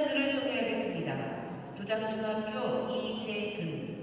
선수를 소개하겠습니다. 도장중학교 이재근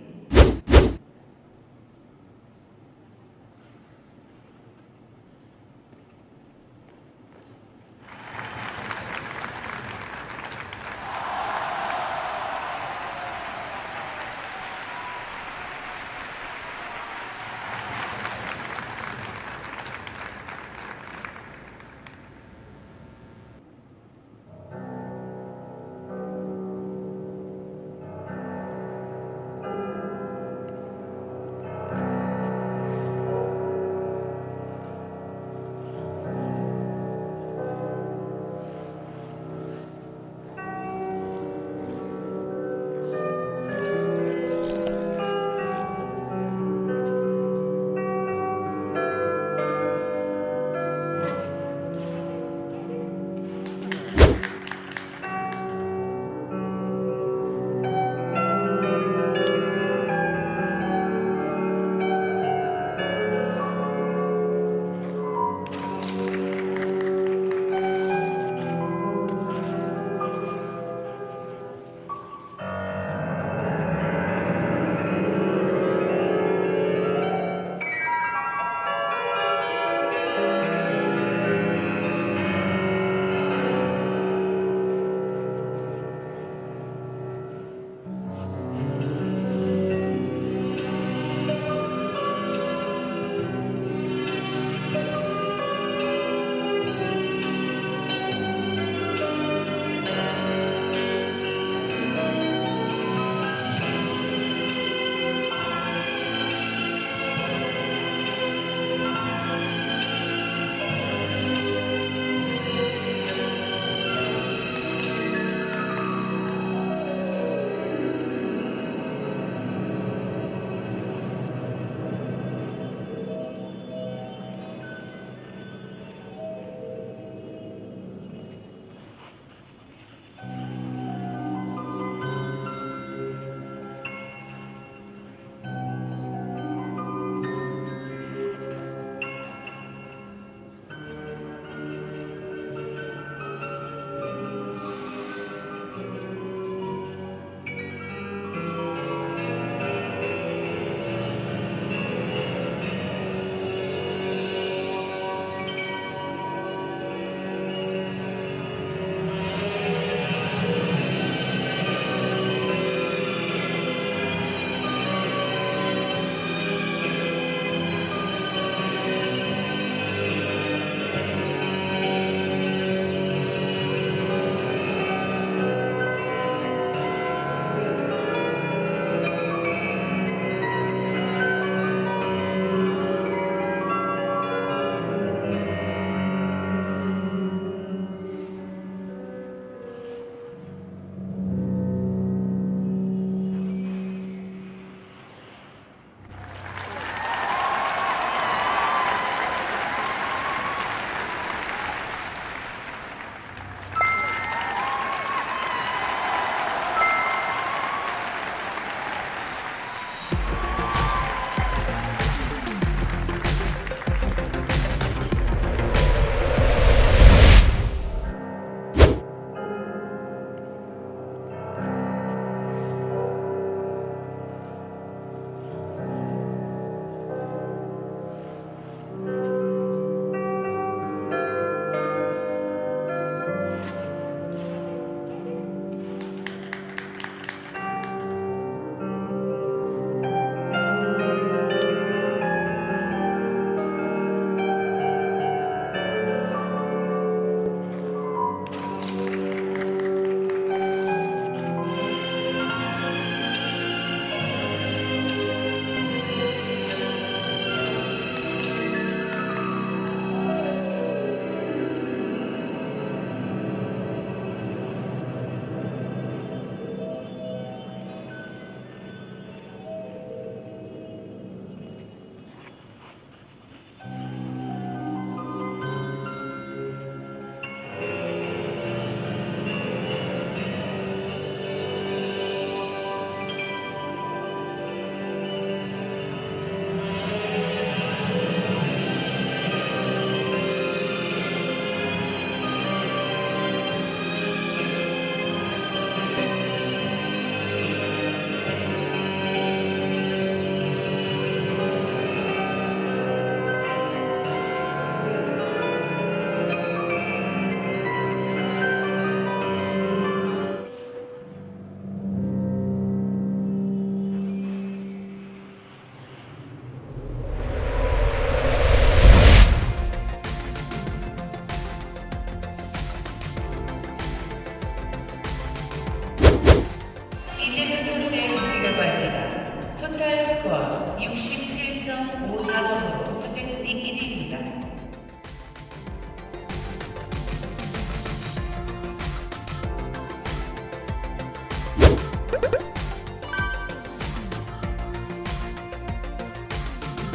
0.54점으로 붙일 수도 있긴 합니다.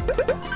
으